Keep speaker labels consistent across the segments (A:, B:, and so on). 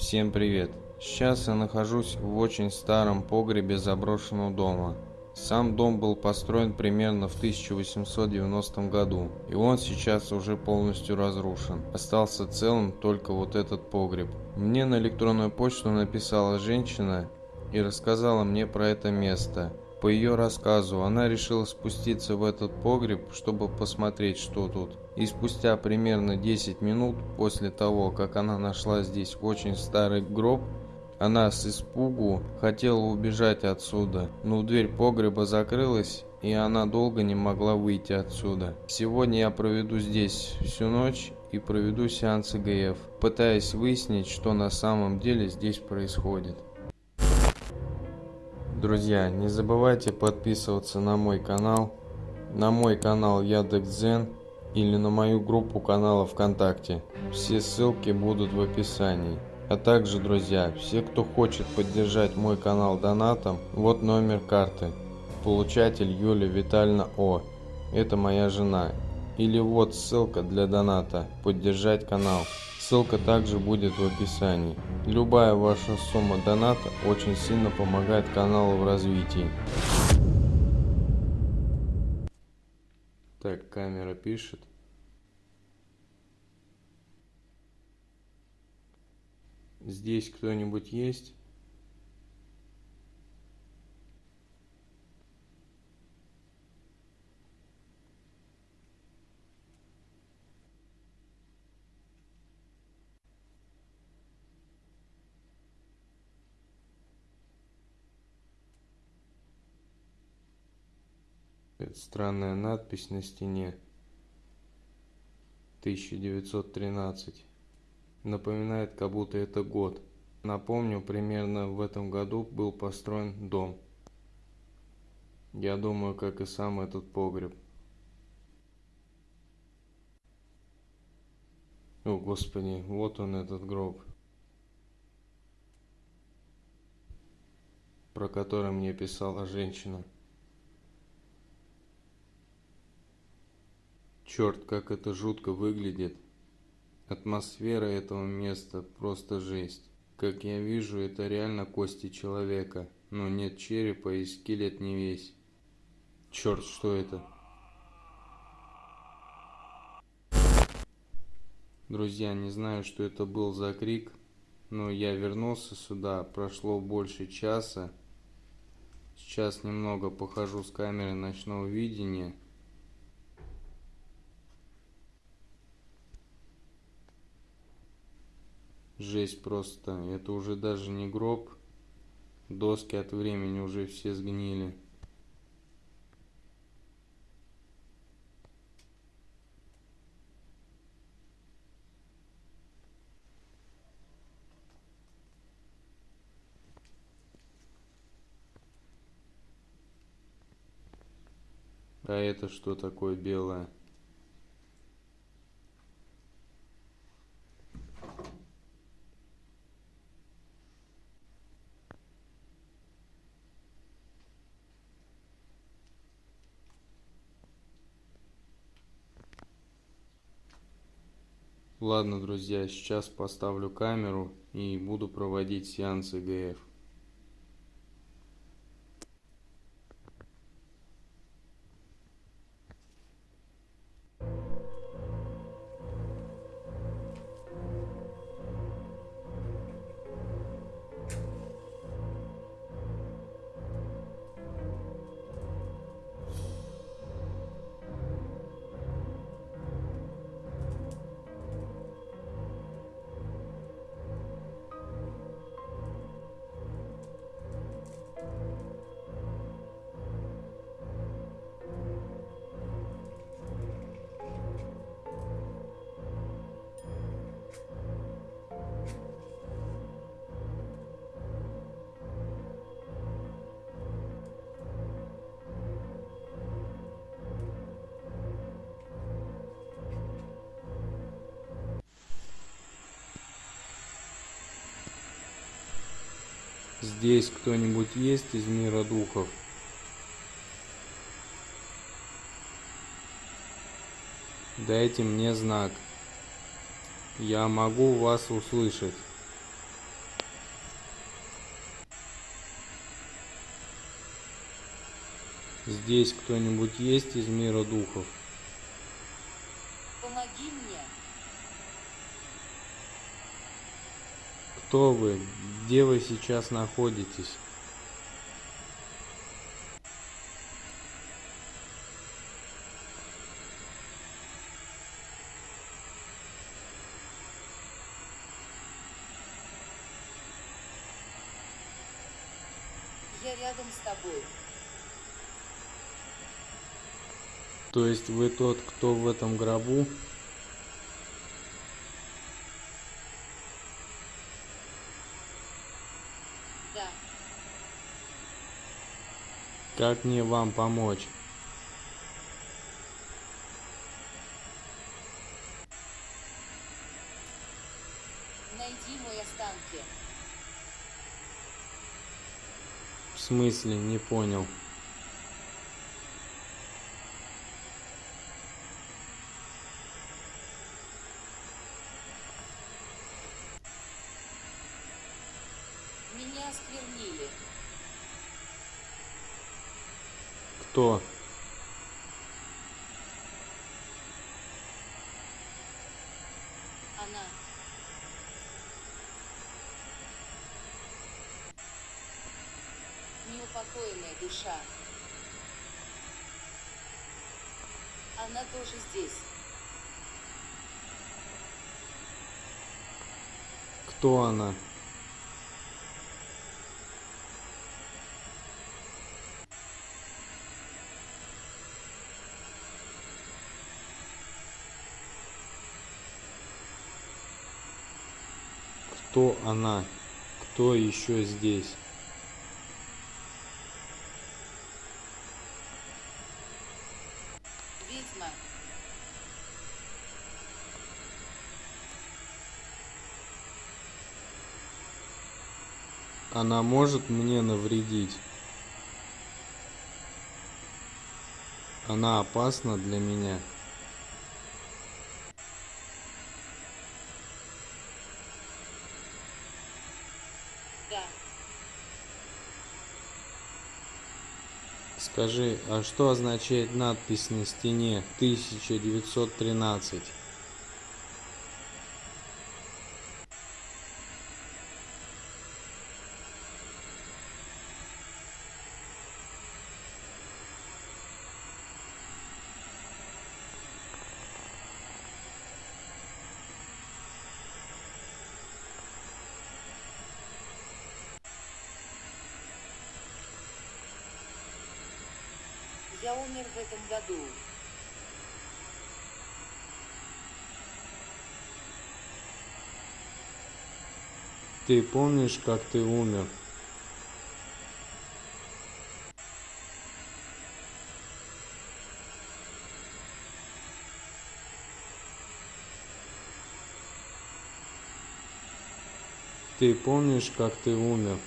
A: Всем привет! Сейчас я нахожусь в очень старом погребе заброшенного дома. Сам дом был построен примерно в 1890 году, и он сейчас уже полностью разрушен. Остался целым только вот этот погреб. Мне на электронную почту написала женщина и рассказала мне про это место. По ее рассказу, она решила спуститься в этот погреб, чтобы посмотреть, что тут. И спустя примерно 10 минут после того, как она нашла здесь очень старый гроб, она с испугу хотела убежать отсюда, но дверь погреба закрылась, и она долго не могла выйти отсюда. Сегодня я проведу здесь всю ночь и проведу сеанс ИГФ, пытаясь выяснить, что на самом деле здесь происходит. Друзья, не забывайте подписываться на мой канал, на мой канал Яндекс.Дзен или на мою группу канала ВКонтакте. Все ссылки будут в описании. А также, друзья, все, кто хочет поддержать мой канал донатом, вот номер карты. Получатель Юлия Витальевна О. Это моя жена. Или вот ссылка для доната. Поддержать канал. Ссылка также будет в описании. Любая ваша сумма доната очень сильно помогает каналу в развитии. Так, камера пишет. Здесь кто-нибудь есть? Странная надпись на стене. 1913 напоминает как будто это год. Напомню примерно в этом году был построен дом. Я думаю как и сам этот погреб. О господи вот он этот гроб. Про который мне писала женщина Черт, как это жутко выглядит. Атмосфера этого места просто жесть. Как я вижу, это реально кости человека. Но нет черепа и скелет не весь. Черт, что это? Друзья, не знаю, что это был за крик, но я вернулся сюда, прошло больше часа. Сейчас немного похожу с камерой ночного видения. Жесть просто. Это уже даже не гроб. Доски от времени уже все сгнили. А это что такое белое? Ладно, друзья, сейчас поставлю камеру и буду проводить сеанс ИГФ. Здесь кто-нибудь есть из мира духов? Дайте мне знак. Я могу вас услышать. Здесь кто-нибудь есть из мира духов? Кто вы? Где вы сейчас находитесь?
B: Я рядом с тобой.
A: То есть вы тот, кто в этом гробу? Как мне вам помочь?
B: Найди мой останки.
A: В смысле, не понял.
B: Меня осквернили.
A: Кто?
B: Она. Неупокоенная душа. Она тоже здесь.
A: Кто она? Кто она? Кто еще здесь?
B: Ведьма.
A: Она может мне навредить? Она опасна для меня?
B: Да.
A: Скажи, а что означает надпись на стене 1913?
B: Я умер в этом году.
A: Ты помнишь, как ты умер? Ты помнишь, как ты умер?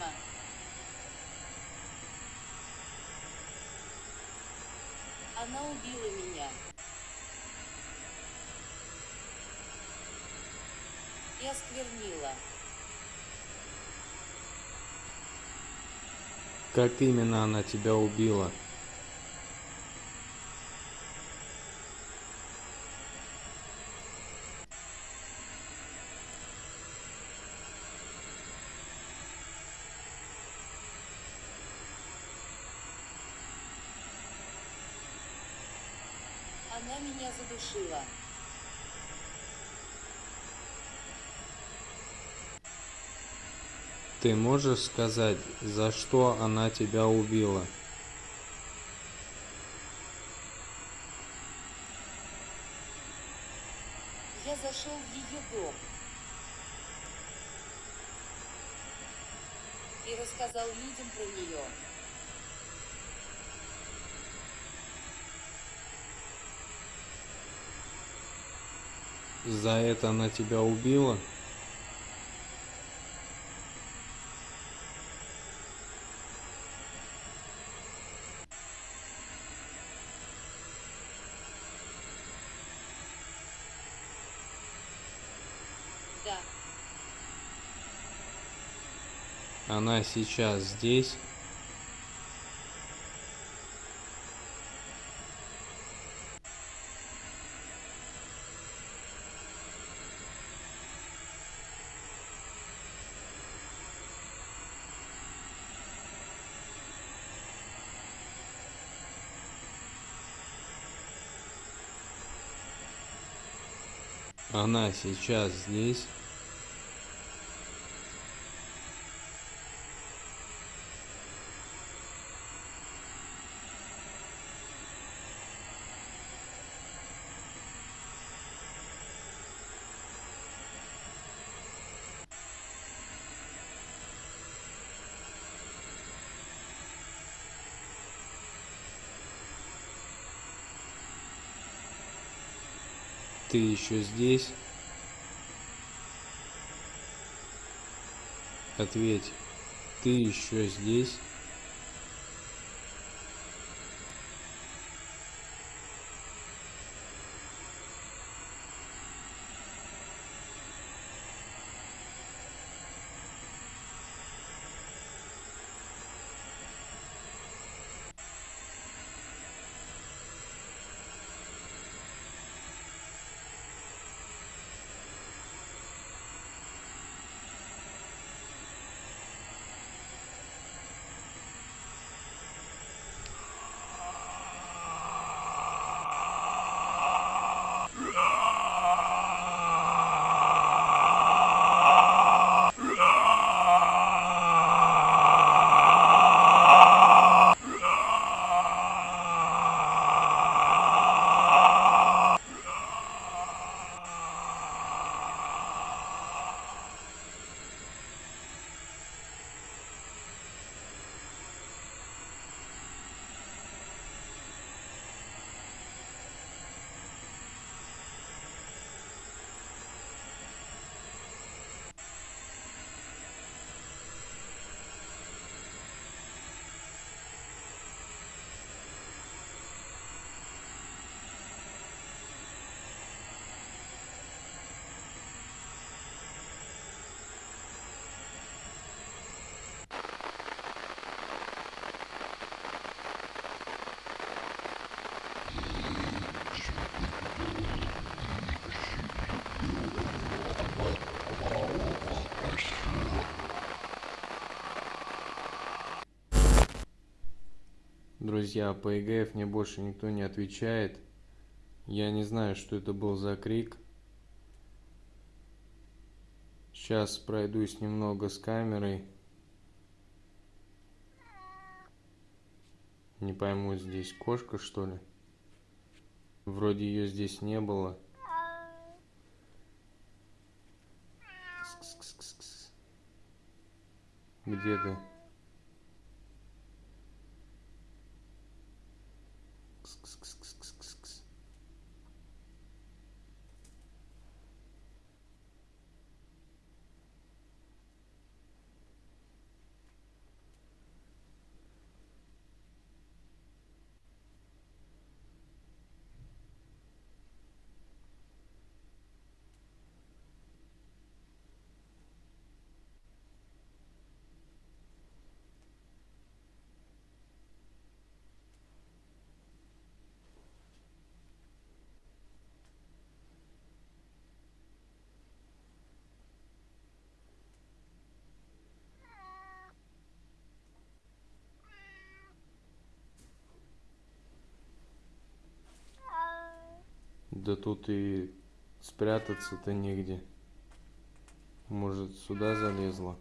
B: Ведьма. Она убила меня. И осквернила.
A: Как именно она тебя убила?
B: Она меня задушила.
A: Ты можешь сказать, за что она тебя убила?
B: Я зашел в ее дом. и рассказал людям про нее.
A: За это она тебя убила?
B: Да,
A: Она сейчас здесь? Она сейчас здесь? Ты еще здесь? Ответь, ты еще здесь? Друзья, по ЕГФ мне больше никто не отвечает. Я не знаю, что это был за крик. Сейчас пройдусь немного с камерой. Не пойму, здесь кошка, что ли? Вроде ее здесь не было. Где ты? Да тут и спрятаться-то негде. Может, сюда залезла?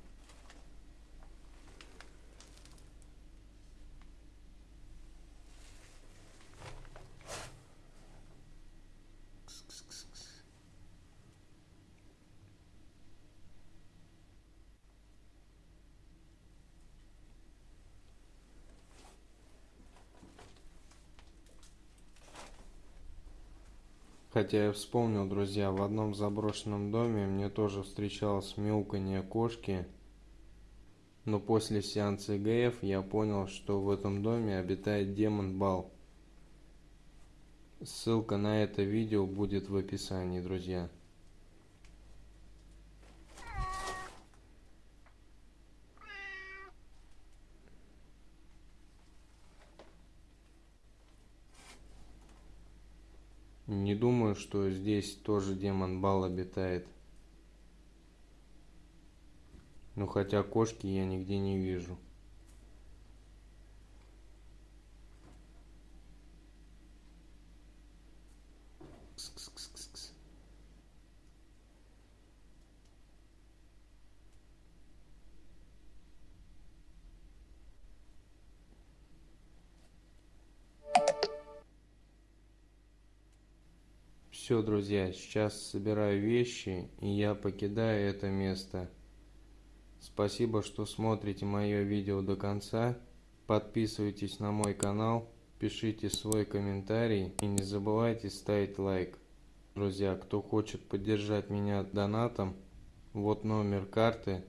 A: Хотя я вспомнил, друзья, в одном заброшенном доме мне тоже встречалось мяуканье кошки. Но после сеанса ИГФ я понял, что в этом доме обитает демон Бал. Ссылка на это видео будет в описании, друзья. Не думаю, что здесь тоже демон Бал обитает. Ну хотя кошки я нигде не вижу. Все, друзья, сейчас собираю вещи, и я покидаю это место. Спасибо, что смотрите мое видео до конца. Подписывайтесь на мой канал, пишите свой комментарий и не забывайте ставить лайк. Друзья, кто хочет поддержать меня донатом, вот номер карты,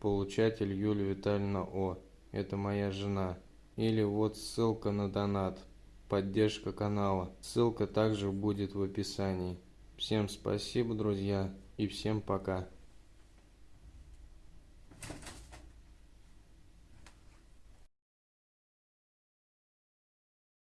A: получатель Юлия Витальевна О. Это моя жена. Или вот ссылка на донат, поддержка канала. Ссылка также будет в описании. Всем спасибо, друзья, и всем пока.